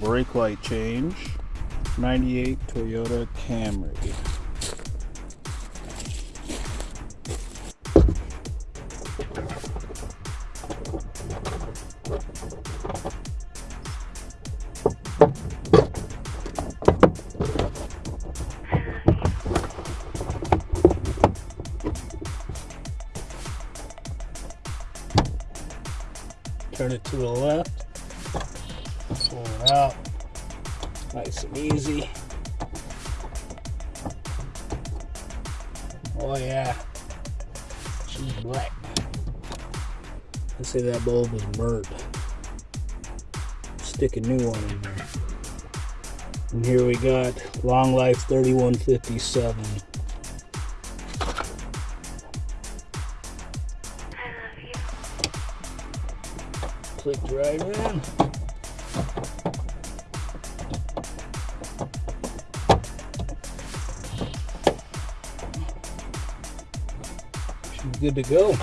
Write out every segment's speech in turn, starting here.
Brake light change. 98 Toyota Camry. Turn it to the left. Pull it out. Nice and easy. Oh yeah. She's black. Let's say that bulb is burnt. Stick a new one in there. And here we got Long Life 3157. Clicked right in. She's good to go.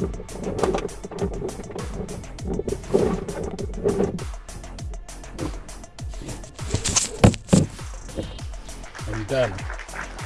I'm done.